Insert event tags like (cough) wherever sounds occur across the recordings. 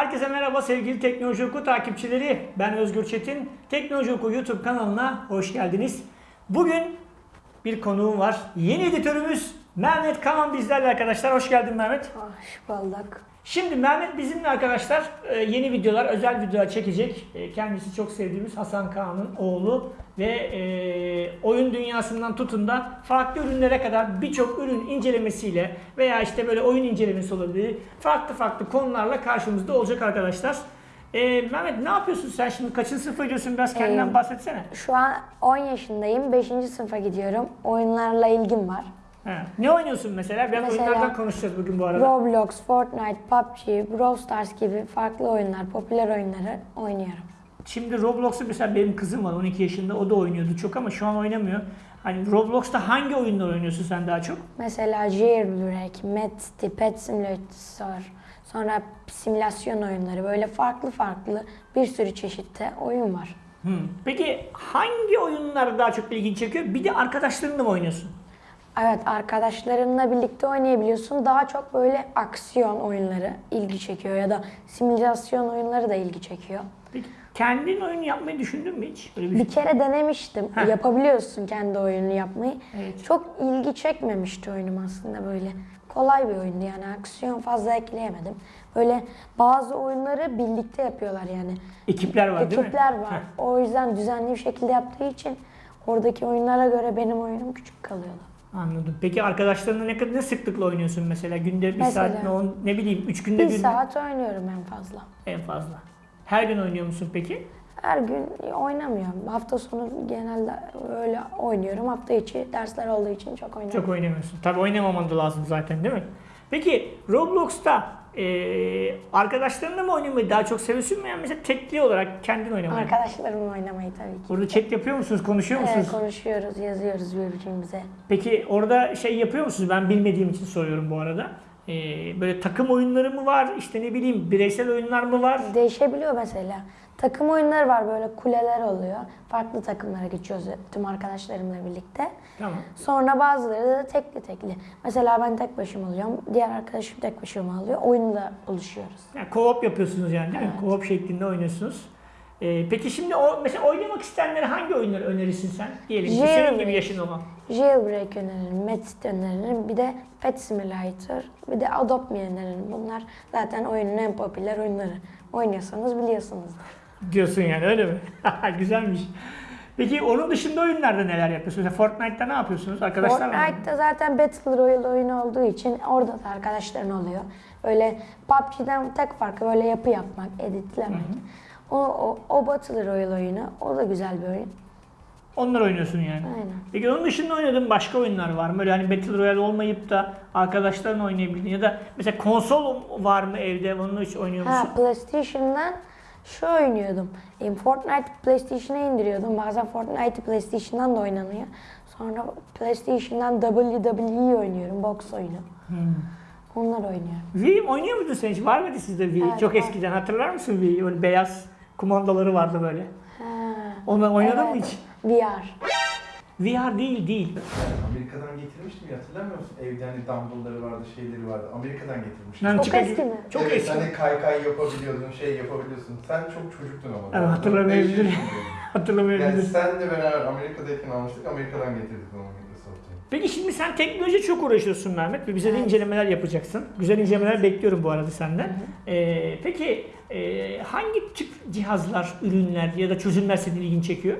Herkese merhaba sevgili Teknoloji Oku takipçileri. Ben Özgür Çetin. Teknoloji Oku YouTube kanalına hoş geldiniz. Bugün bir konuğum var. Yeni editörümüz Mehmet Kaman bizlerle arkadaşlar. Hoş geldin Mehmet. Hoş bulduk. Şimdi Mehmet bizimle arkadaşlar e, yeni videolar, özel videolar çekecek. E, Kendisi çok sevdiğimiz Hasan Kağan'ın oğlu ve e, oyun dünyasından tutun da farklı ürünlere kadar birçok ürün incelemesiyle veya işte böyle oyun incelemesi olabilir. Farklı farklı konularla karşımızda olacak arkadaşlar. E, Mehmet ne yapıyorsun sen şimdi? Kaçıncı sınıfa gidiyorsun? Biraz kendinden Ee, bahsetsene. Şu an 10 yaşındayım. 5. sınıfa gidiyorum. Oyunlarla ilgim var. He. Ne oynuyorsun mesela? Biraz Mesela- oyunlardan konuşacağız bugün bu arada. Roblox, Fortnite, PUBG, Brawl Stars gibi farklı oyunlar, popüler oyunları oynuyorum. Şimdi Roblox'ta mesela benim kızım var 12 yaşında o da oynuyordu çok ama şu an oynamıyor. Hani Roblox'ta hangi oyunlar oynuyorsun sen daha çok? Mesela Jailbreak, Medcity, Pet Simulator, sonra simülasyon oyunları böyle farklı farklı bir sürü çeşitte oyun var. Hmm. Peki hangi oyunlar daha çok ilgini çekiyor? Bir de arkadaşlarınla mı oynuyorsun? Evet arkadaşlarınla birlikte oynayabiliyorsun. Daha çok böyle aksiyon oyunları ilgi çekiyor ya da simülasyon oyunları da ilgi çekiyor. Peki kendin oyun yapmayı düşündün mü hiç? Böyle bir Bir kere denemiştim. Heh. Yapabiliyorsun kendi oyununu yapmayı. Evet. Çok ilgi çekmemişti oyunum aslında böyle. Kolay bir oyundu yani aksiyon fazla ekleyemedim. Böyle bazı oyunları birlikte yapıyorlar yani. ekipler var değil mi? Ekipler var. Heh. O yüzden düzenli bir şekilde yaptığı için oradaki oyunlara göre benim oyunum küçük kalıyordu. Anladım. Peki arkadaşlarınla ne kadar ne sıklıkla oynuyorsun mesela? Günde bir Mesela- saat mi? On, ne bileyim üç günde Bir bir, saat oynuyorum en fazla. En fazla. Her gün oynuyor musun peki? Her gün oynamıyorum. Hafta sonu genelde öyle oynuyorum. Hafta içi dersler olduğu için çok oynamıyorum. Çok oynamıyorsun. Tabii oynamaman da lazım zaten değil mi? Peki Roblox'ta eee arkadaşlarınla mı oynamayı daha çok seviyorsun mu? Yani mesela tekli olarak kendin oynamayı. Arkadaşlarımla oynamayı tabii ki. Orada chat yapıyor musunuz? Konuşuyor musunuz? Evet, konuşuyoruz, yazıyoruz birbirimize. Peki orada şey yapıyor musunuz? Ben bilmediğim için soruyorum bu arada. Ee, böyle takım oyunları mı var? İşte ne bileyim bireysel oyunlar mı var? Değişebiliyor mesela. Takım oyunları var böyle kuleler oluyor. Farklı takımlara geçiyoruz tüm arkadaşlarımla birlikte. Tamam. Sonra bazıları da tekli tekli. Mesela ben tek başıma oluyorum. Diğer arkadaşım tek başıma alıyor. Oyunda oluşuyoruz. Yani co-op yapıyorsunuz yani değil mi? Co-op şeklinde oynuyorsunuz. Ee, peki şimdi o mesela oynamak isteyenlere hangi oyunları önerirsin sen? Diyelim ki senin gibi yaşın olan. Jailbreak öneririm, Medcity öneririm. Bir de Pet Simulator, bir de Adopt Me öneririm. Bunlar zaten oyunun en popüler oyunları. Oynuyorsanız biliyorsunuzdur. Diyorsun yani öyle mi? (laughs) Güzelmiş. Peki onun dışında oyunlarda neler yapıyorsunuz? Mesela Fortnite'ta ne yapıyorsunuz? Arkadaşlarla mı? Fortnite'da zaten Battle Royale oyunu olduğu için orada da arkadaşların oluyor. Öyle PUBG'den tek farkı böyle yapı yapmak, editlemek. O, o, o Battle Royale oyunu, o da güzel bir oyun. Onlar oynuyorsun yani. Aynen. Peki onun dışında oynadığın başka oyunlar var mı? Böyle hani Battle Royale olmayıp da arkadaşların oynayabildiğin ya da mesela konsol var mı evde? Onu hiç oynuyor musun? Ha PlayStation'dan şu oynuyordum. E, Fortnite PlayStation'a indiriyordum. Bazen Fortnite PlayStation'dan da oynanıyor. Sonra PlayStation'dan WWE oynuyorum, boks oyunu. Hmm. Onlar oynuyorum. Wii oynuyor muydun sen hiç? Var mıydı sizde Wii? Evet, Çok var. eskiden hatırlar mısın Wii? Öyle beyaz kumandaları vardı böyle. Ha, Onu oynadın mı evet. hiç? VR. VR değil değil. Amerika'dan getirmiştim ya hatırlamıyor musun? Evde hani dumbbellları vardı, şeyleri vardı. Amerika'dan getirmiştim. Lan Çok eski mi? Çok evet, eski. Hani kaykay yapabiliyordun, şey yapabiliyorsun. Sen çok çocuktun ama. Evet, hatırlamayabilirim. Beş yaşındaydın. (laughs) yani Hatırlamayabilirim. senle beraber Amerika'dayken almıştık, Amerika'dan getirdik onu Microsoft'a. Peki şimdi sen teknoloji çok uğraşıyorsun Mehmet ve bize de incelemeler yapacaksın. Güzel incelemeler bekliyorum bu arada senden. Ee, peki e, hangi tip cihazlar, ürünler ya da çözümler senin ilgini çekiyor?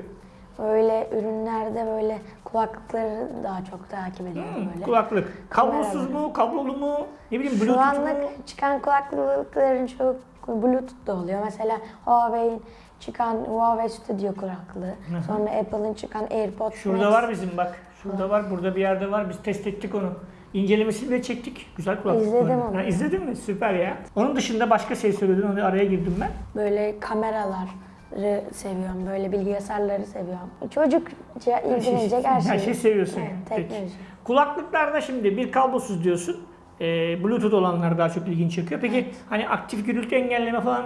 Öyle ürünlerde böyle kulaklıkları daha çok takip ediyorum Hmm, böyle. kulaklık. Kablosuz mu, kablolu mu? Ne bileyim Şu bluetooth mu? anlık çıkan kulaklıkların çok Bluetooth da oluyor. Mesela Huawei'in çıkan Huawei Studio kulaklığı. hı. Sonra Apple'ın çıkan AirPods Şurada Max. var bizim bak. Şurada var, burada bir yerde var. Biz test ettik onu. İncelemesini de çektik. Güzel kulaklık. İzledim onu. Ha, izledin mi? Süper ya. Onun dışında başka şey söyledin. Onu araya girdim ben. Böyle kameraları seviyorum. Böyle bilgisayarları seviyorum. Çocukça ilgilenecek her şeyi. Her şeyi seviyorsun. Evet, Peki. teknoloji. Kulaklıklarda şimdi bir kablosuz diyorsun. Ee, Bluetooth olanlar daha çok ilgini çekiyor. Peki hani aktif gürültü engelleme falan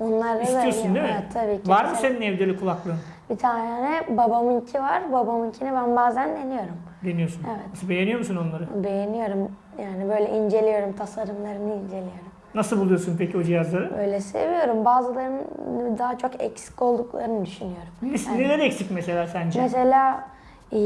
Onları istiyorsun da değil mi? Evet, tabii ki. Var mı senin evde kulaklığın? Bir tane babamınki var. Babamınkini ben bazen deniyorum. Deniyorsun. Evet. Nasıl beğeniyor musun onları? Beğeniyorum. Yani böyle inceliyorum. Tasarımlarını inceliyorum. Nasıl buluyorsun peki o cihazları? Böyle seviyorum. Bazılarının daha çok eksik olduklarını düşünüyorum. Ne- Neler eksik mesela sence? Mesela e,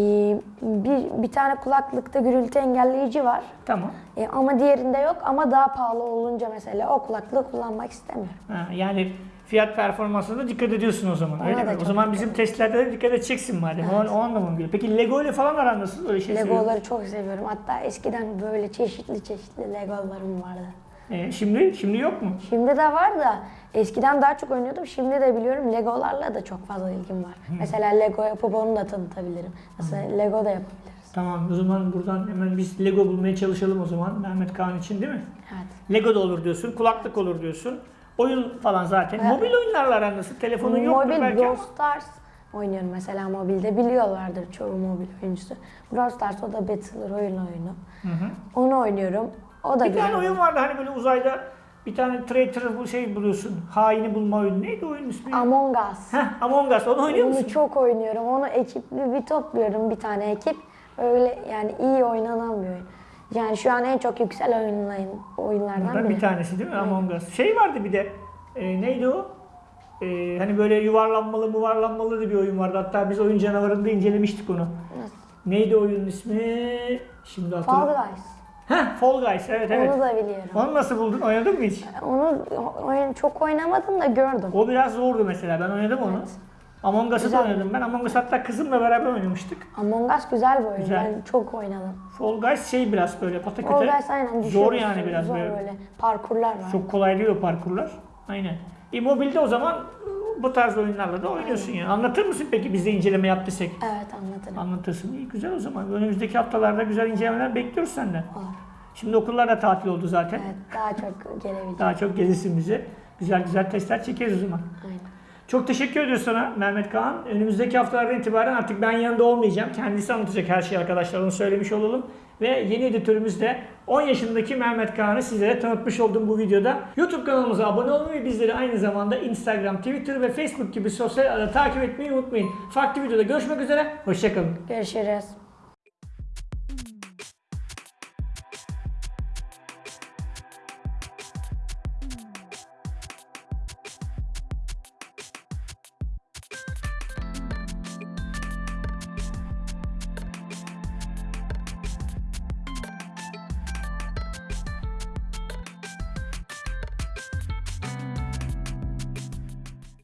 bir, bir tane kulaklıkta gürültü engelleyici var. Tamam. E, ama diğerinde yok ama daha pahalı olunca mesela o kulaklığı kullanmak istemiyorum. Ha, yani fiyat performansına da dikkat ediyorsun o zaman. Ona öyle mi? O zaman bizim testlerde de dikkat edeceksin madem. O, o anlamı geliyor. Peki Lego ile falan aran nasıl? Öyle şey. Legoları çok seviyorum. Hatta eskiden böyle çeşitli çeşitli Legolarım vardı. Ee, şimdi şimdi yok mu? Şimdi de var da eskiden daha çok oynuyordum. Şimdi de biliyorum Legolarla da çok fazla ilgim var. Mesela Lego yapıp onu da tanıtabilirim. Mesela Lego da yapabiliriz. Tamam o zaman buradan hemen biz Lego bulmaya çalışalım o zaman Mehmet Kaan için değil mi? Evet. Lego da olur diyorsun, kulaklık olur diyorsun. Oyun falan zaten. Evet. Mobil oyunlarla aran nasıl? Telefonun yoktur Mobil belki ama. Brawl Stars oynuyorum mesela mobilde. Biliyorlardır çoğu mobil oyuncusu. Brawl Stars o da Battle Royale oyunu. Hı hı. Onu oynuyorum. O da Bir güzel. tane oyun vardı hani böyle uzayda bir tane traitor bu şey buluyorsun. Haini bulma oyunu. Neydi oyunun ismi? Among Us. Heh, Among Us. Onu oynuyor musun? Onu çok oynuyorum. Onu ekipli bir topluyorum bir tane ekip. Öyle yani iyi oynanan bir oyun. Yani şu an en çok yüksel oyunların, oyunlardan biri. bir tanesi değil mi? Among Us. Şey vardı bir de. e, neydi o? E, hani böyle yuvarlanmalı muvarlanmalı da bir oyun vardı. Hatta biz oyun canavarında incelemiştik onu. Nasıl? Neydi oyunun ismi? Şimdi Fall hatırlamıyorum. Guys. Heh, Fall Guys. Evet evet. Onu da biliyorum. Onu nasıl buldun? Oynadın mı hiç? Onu oyun çok oynamadım da gördüm. O biraz zordu mesela. Ben oynadım onu. Among Us'ı da oynadım ben. Among Us hatta kızımla beraber oynamıştık. Among Us güzel bir oyun. Güzel. Ben çok oynadım. Fall Guys şey biraz böyle Fall pataküte. Guys aynen Zor yani biraz Zor böyle. böyle. Parkurlar var. Çok kolay değil o parkurlar. Aynen. E mobilde o zaman bu tarz oyunlarla da oynuyorsun yani. Anlatır mısın peki bize inceleme yaptıysak? Evet anlatırım. Anlatırsın. İyi güzel o zaman. Önümüzdeki haftalarda güzel incelemeler bekliyoruz senden. Olur. Şimdi okullar da tatil oldu zaten. Evet daha çok gelebilecek. Daha çok gelirsin bize. Güzel güzel testler çekeriz o zaman. Aynen. Çok teşekkür ediyoruz sana Mehmet Kaan. Önümüzdeki haftalardan itibaren artık ben yanında olmayacağım. Kendisi anlatacak her şeyi arkadaşlar onu söylemiş olalım. Ve yeni editörümüz de 10 yaşındaki Mehmet Kaan'ı sizlere tanıtmış oldum bu videoda. YouTube kanalımıza abone olmayı ve bizleri aynı zamanda Instagram, Twitter ve Facebook gibi sosyal ağda takip etmeyi unutmayın. Farklı videoda görüşmek üzere. Hoşçakalın. Görüşürüz.